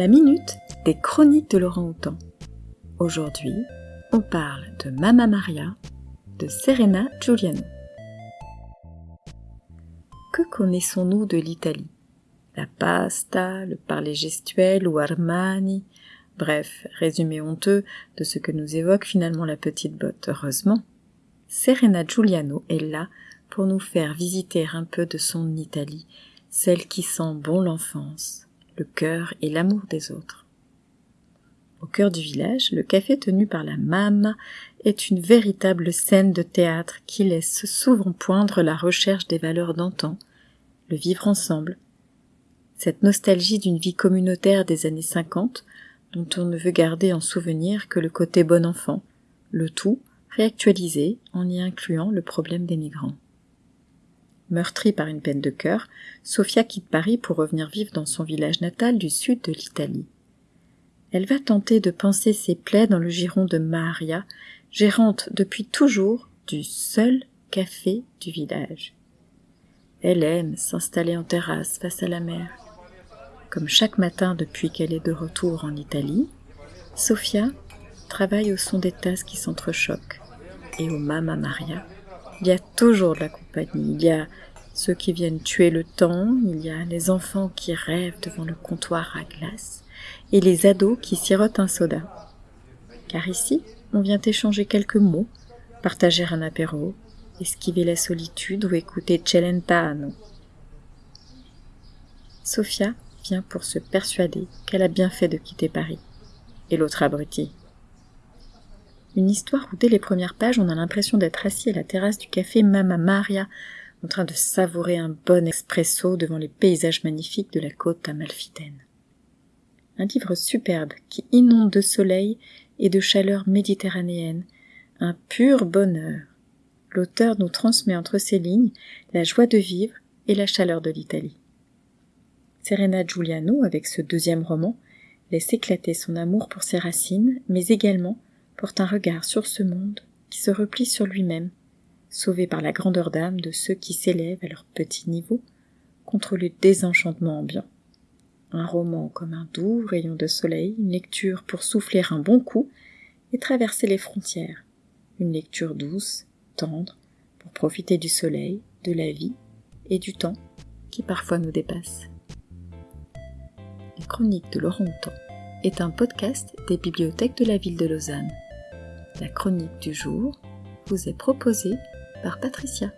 la minute des chroniques de Laurent Houtan. Aujourd'hui, on parle de Mamma Maria de Serena Giuliano. Que connaissons-nous de l'Italie? La pasta, le parler gestuel ou Armani? Bref, résumé honteux de ce que nous évoque finalement la petite botte, heureusement. Serena Giuliano est là pour nous faire visiter un peu de son Italie, celle qui sent bon l'enfance, le cœur et l'amour des autres. Au cœur du village, le café tenu par la Mamma est une véritable scène de théâtre qui laisse souvent poindre la recherche des valeurs d'antan, le vivre ensemble, cette nostalgie d'une vie communautaire des années 50 dont on ne veut garder en souvenir que le côté bon enfant, le tout réactualisé en y incluant le problème des migrants. Meurtrie par une peine de cœur, Sophia quitte Paris pour revenir vivre dans son village natal du sud de l'Italie. Elle va tenter de penser ses plaies dans le giron de Maria, gérante depuis toujours du seul café du village. Elle aime s'installer en terrasse face à la mer. Comme chaque matin depuis qu'elle est de retour en Italie, Sophia travaille au son des tasses qui s'entrechoquent. Et au Mama Maria, il y a toujours de la compagnie. Il y a ceux qui viennent tuer le temps, il y a les enfants qui rêvent devant le comptoir à glace, et les ados qui sirotent un soda. Car ici, on vient échanger quelques mots, partager un apéro, esquiver la solitude ou écouter Celentano. Sophia vient pour se persuader qu'elle a bien fait de quitter Paris. Et l'autre abruti, une histoire où dès les premières pages on a l'impression d'être assis à la terrasse du café Mama Maria, en train de savourer un bon espresso devant les paysages magnifiques de la côte amalfitaine. Un livre superbe qui inonde de soleil et de chaleur méditerranéenne, un pur bonheur. L'auteur nous transmet entre ses lignes la joie de vivre et la chaleur de l'Italie. Serena Giuliano, avec ce deuxième roman, laisse éclater son amour pour ses racines, mais également porte un regard sur ce monde qui se replie sur lui-même, sauvé par la grandeur d'âme de ceux qui s'élèvent à leur petit niveau contre le désenchantement ambiant. Un roman comme un doux rayon de soleil, une lecture pour souffler un bon coup et traverser les frontières, une lecture douce, tendre, pour profiter du soleil, de la vie et du temps qui parfois nous dépasse. Les chroniques de Laurent Houtan est un podcast des bibliothèques de la ville de Lausanne. La chronique du jour vous est proposée par Patricia.